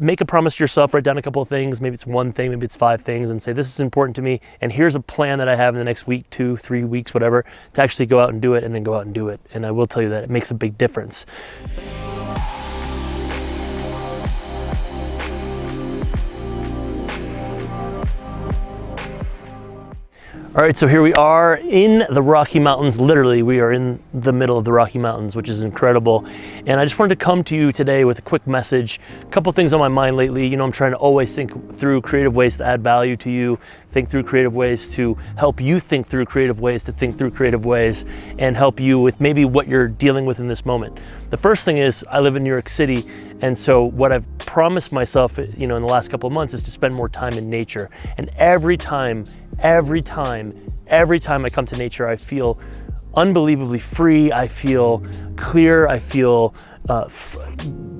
make a promise to yourself, write down a couple of things, maybe it's one thing, maybe it's five things, and say, this is important to me, and here's a plan that I have in the next week, two, three weeks, whatever, to actually go out and do it, and then go out and do it. And I will tell you that it makes a big difference. All right, so here we are in the Rocky Mountains. Literally, we are in the middle of the Rocky Mountains, which is incredible. And I just wanted to come to you today with a quick message. A couple things on my mind lately. You know, I'm trying to always think through creative ways to add value to you, think through creative ways to help you think through creative ways to think through creative ways and help you with maybe what you're dealing with in this moment. The first thing is I live in New York City, and so what I've promised myself, you know, in the last couple of months is to spend more time in nature. And every time every time, every time I come to nature, I feel unbelievably free. I feel clear. I feel uh,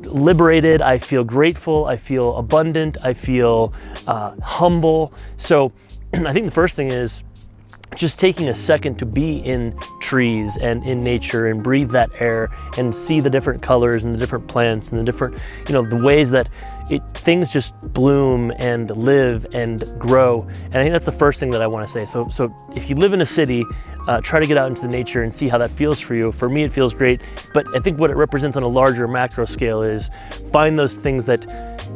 liberated. I feel grateful. I feel abundant. I feel uh, humble. So I think the first thing is just taking a second to be in trees and in nature and breathe that air and see the different colors and the different plants and the different, you know, the ways that it, things just bloom and live and grow. And I think that's the first thing that I want to say. So, so if you live in a city, uh, try to get out into the nature and see how that feels for you. For me, it feels great. But I think what it represents on a larger macro scale is find those things that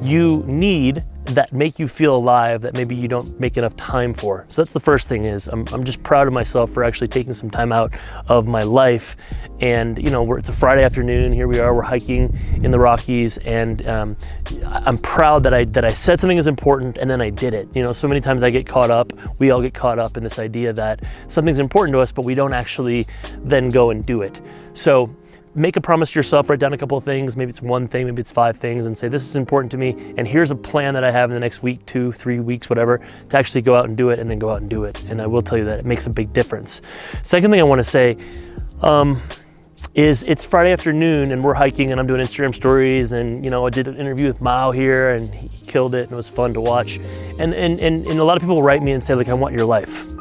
you need that make you feel alive that maybe you don't make enough time for. So that's the first thing is I'm, I'm just proud of myself for actually taking some time out of my life. And you know, it's a Friday afternoon, here we are, we're hiking in the Rockies and um, I'm proud that I, that I said something is important and then I did it. You know, so many times I get caught up, we all get caught up in this idea that something's important to us, but we don't actually then go and do it. So make a promise to yourself, write down a couple of things, maybe it's one thing, maybe it's five things, and say, this is important to me, and here's a plan that I have in the next week, two, three weeks, whatever, to actually go out and do it, and then go out and do it. And I will tell you that it makes a big difference. Second thing I wanna say, um, is it's Friday afternoon and we're hiking and I'm doing Instagram stories and you know I did an interview with Mao here and he killed it and it was fun to watch and and and, and a lot of people write me and say like I want your life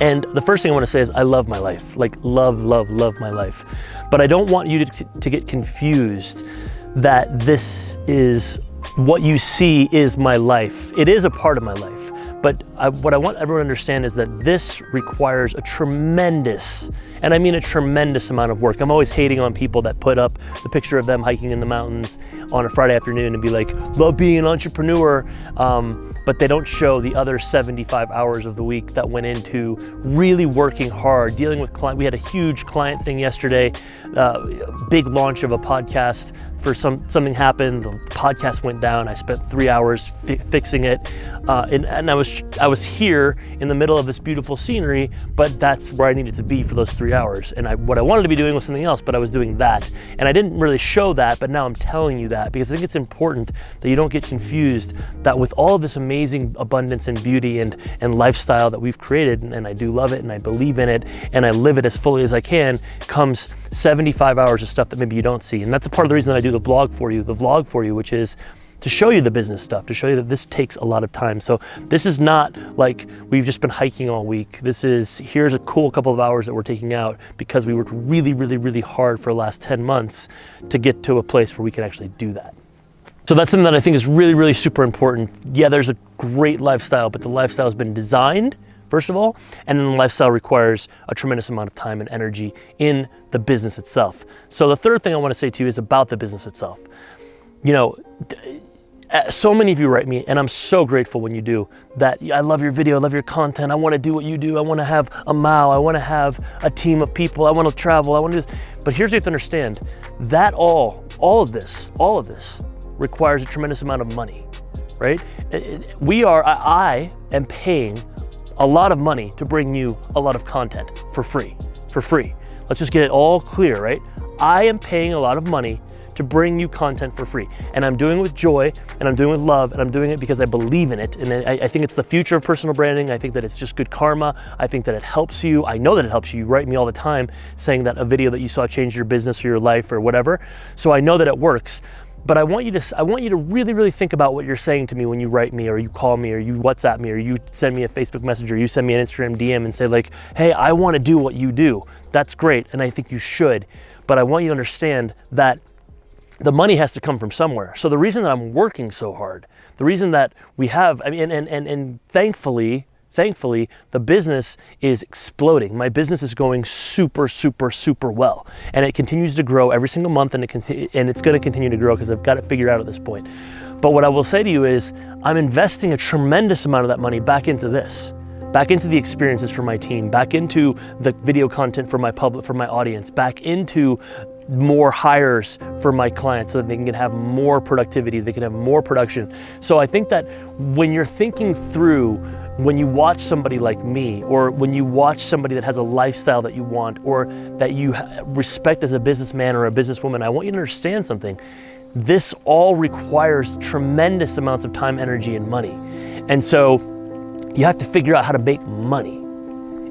and the first thing I want to say is I love my life, like love, love, love my life. But I don't want you to, to get confused that this is what you see is my life. It is a part of my life. But I, what I want everyone to understand is that this requires a tremendous, and I mean a tremendous amount of work. I'm always hating on people that put up the picture of them hiking in the mountains on a Friday afternoon and be like, love being an entrepreneur. Um, but they don't show the other 75 hours of the week that went into really working hard, dealing with client. We had a huge client thing yesterday, uh, big launch of a podcast for some something happened. The podcast went down. I spent three hours fi fixing it, uh, and, and I was I was here in the middle of this beautiful scenery, but that's where I needed to be for those three hours. And I, what I wanted to be doing was something else, but I was doing that, and I didn't really show that. But now I'm telling you that because I think it's important that you don't get confused that with all of this amazing abundance and beauty and and lifestyle that we've created, and, and I do love it, and I believe in it, and I live it as fully as I can, comes 75 hours of stuff that maybe you don't see, and that's a part of the reason that I do the blog for you, the vlog for you, which is to show you the business stuff, to show you that this takes a lot of time. So this is not like we've just been hiking all week. This is, here's a cool couple of hours that we're taking out because we worked really, really, really hard for the last 10 months to get to a place where we can actually do that. So that's something that I think is really, really super important. Yeah, there's a great lifestyle, but the lifestyle has been designed first of all, and then the lifestyle requires a tremendous amount of time and energy in the business itself. So the third thing I want to say to you is about the business itself. You know, uh, so many of you write me, and I'm so grateful when you do, that I love your video, I love your content, I want to do what you do, I want to have a Mao, I want to have a team of people, I want to travel, I want to do this. But here's what you have to understand, that all, all of this, all of this requires a tremendous amount of money, right? We are, I am paying a lot of money to bring you a lot of content for free, for free. Let's just get it all clear, right? I am paying a lot of money to bring you content for free. And I'm doing it with joy, and I'm doing it with love, and I'm doing it because I believe in it. And I, I, think it's the future of personal branding. I think that it's just good karma. I think that it helps you. I know that it helps you. You write me all the time saying that a video that you saw changed your business or your life or whatever. So I know that it works. But I want you to I want you to really really think about what you're saying to me when you write me or you call me or you WhatsApp me or you send me a Facebook message or you send me an Instagram DM and say like, "Hey, I want to do what you do." That's great and I think you should. But I want you to understand that the money has to come from somewhere. So the reason that I'm working so hard, the reason that we have, I mean, and, and, and thankfully, thankfully, the business is exploding. My business is going super, super, super well. And it continues to grow every single month and, it and it's gonna continue to grow because I've got it figured out at this point. But what I will say to you is I'm investing a tremendous amount of that money back into this back into the experiences for my team, back into the video content for my public, for my audience, back into more hires for my clients so that they can have more productivity, they can have more production. So I think that when you're thinking through when you watch somebody like me, or when you watch somebody that has a lifestyle that you want, or that you respect as a businessman or a businesswoman, I want you to understand something. This all requires tremendous amounts of time, energy, and money. And so you have to figure out how to make money.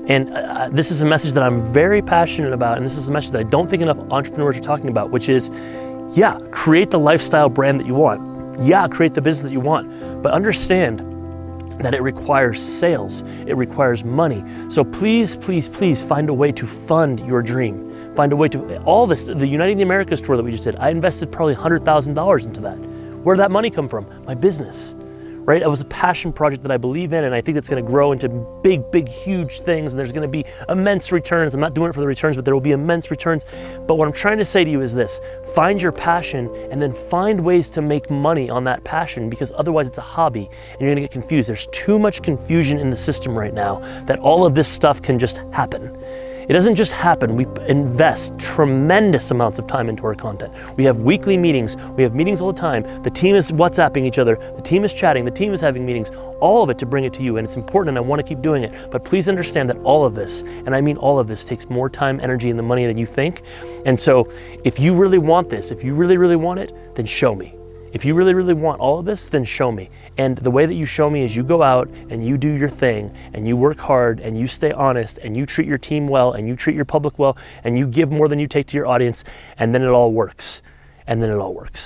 And uh, uh, this is a message that I'm very passionate about, and this is a message that I don't think enough entrepreneurs are talking about, which is, yeah, create the lifestyle brand that you want. Yeah, create the business that you want, but understand that it requires sales, it requires money. So please, please, please find a way to fund your dream. Find a way to, all this, the Uniting the Americas tour that we just did, I invested probably $100,000 into that. Where did that money come from? My business right? It was a passion project that I believe in, and I think it's going to grow into big, big, huge things, and there's going to be immense returns. I'm not doing it for the returns, but there will be immense returns. But what I'm trying to say to you is this find your passion and then find ways to make money on that passion because otherwise it's a hobby and you're to get confused. There's too much confusion in the system right now that all of this stuff can just happen. It doesn't just happen. We invest tremendous amounts of time into our content. We have weekly meetings. We have meetings all the time. The team is WhatsApping each other. The team is chatting. The team is having meetings. All of it to bring it to you. And it's important and I want to keep doing it. But please understand that all of this, and I mean all of this, takes more time, energy, and the money than you think. And so if you really want this, if you really, really want it, then show me. If you really, really want all of this, then show me. And the way that you show me is you go out and you do your thing and you work hard and you stay honest and you treat your team well and you treat your public well and you give more than you take to your audience and then it all works. And then it all works.